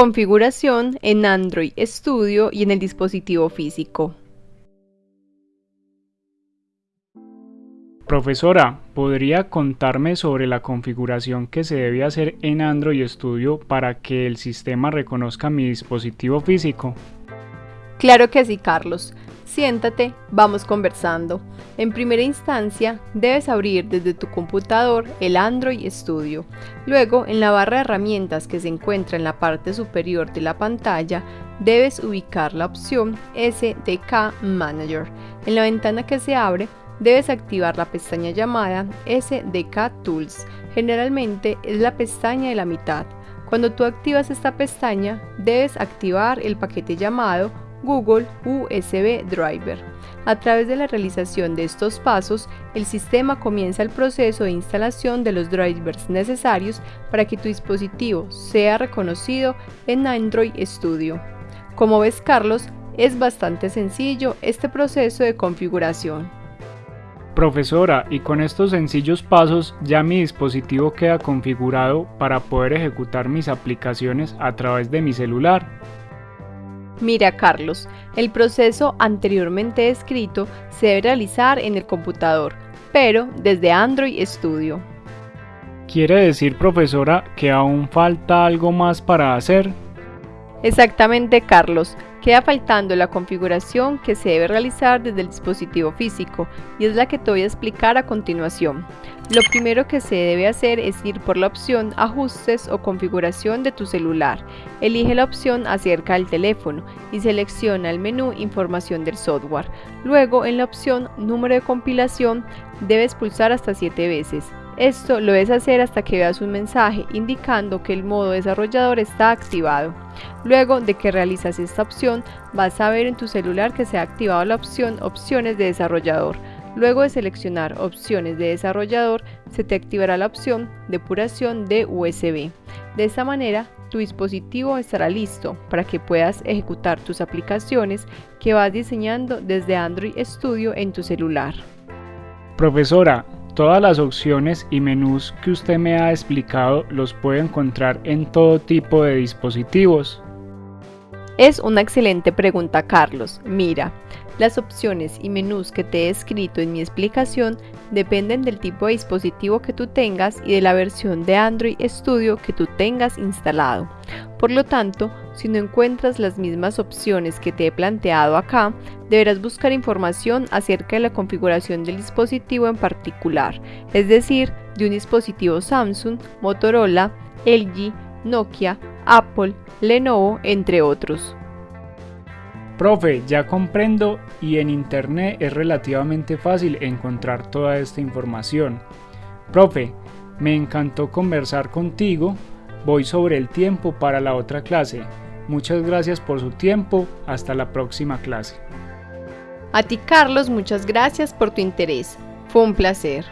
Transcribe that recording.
Configuración en Android Studio y en el dispositivo físico. Profesora, ¿podría contarme sobre la configuración que se debe hacer en Android Studio para que el sistema reconozca mi dispositivo físico? Claro que sí, Carlos. Siéntate, vamos conversando. En primera instancia, debes abrir desde tu computador el Android Studio. Luego, en la barra de herramientas que se encuentra en la parte superior de la pantalla, debes ubicar la opción SDK Manager. En la ventana que se abre, debes activar la pestaña llamada SDK Tools. Generalmente es la pestaña de la mitad. Cuando tú activas esta pestaña, debes activar el paquete llamado Google USB Driver. A través de la realización de estos pasos, el sistema comienza el proceso de instalación de los drivers necesarios para que tu dispositivo sea reconocido en Android Studio. Como ves Carlos, es bastante sencillo este proceso de configuración. Profesora, y con estos sencillos pasos ya mi dispositivo queda configurado para poder ejecutar mis aplicaciones a través de mi celular. Mira Carlos, el proceso anteriormente descrito se debe realizar en el computador, pero desde Android Studio. ¿Quiere decir, profesora, que aún falta algo más para hacer? Exactamente, Carlos. Queda faltando la configuración que se debe realizar desde el dispositivo físico y es la que te voy a explicar a continuación. Lo primero que se debe hacer es ir por la opción Ajustes o configuración de tu celular. Elige la opción acerca del teléfono y selecciona el menú Información del software. Luego en la opción Número de compilación debes pulsar hasta 7 veces. Esto lo debes hacer hasta que veas un mensaje indicando que el modo desarrollador está activado. Luego de que realizas esta opción, vas a ver en tu celular que se ha activado la opción Opciones de desarrollador. Luego de seleccionar opciones de desarrollador, se te activará la opción Depuración de USB. De esta manera, tu dispositivo estará listo para que puedas ejecutar tus aplicaciones que vas diseñando desde Android Studio en tu celular. Profesora, Todas las opciones y menús que usted me ha explicado los puede encontrar en todo tipo de dispositivos. Es una excelente pregunta, Carlos. Mira, las opciones y menús que te he escrito en mi explicación dependen del tipo de dispositivo que tú tengas y de la versión de Android Studio que tú tengas instalado. Por lo tanto, si no encuentras las mismas opciones que te he planteado acá, deberás buscar información acerca de la configuración del dispositivo en particular, es decir, de un dispositivo Samsung, Motorola, LG, Nokia, Apple, Lenovo, entre otros. Profe, ya comprendo y en internet es relativamente fácil encontrar toda esta información. Profe, me encantó conversar contigo. Voy sobre el tiempo para la otra clase. Muchas gracias por su tiempo. Hasta la próxima clase. A ti, Carlos, muchas gracias por tu interés. Fue un placer.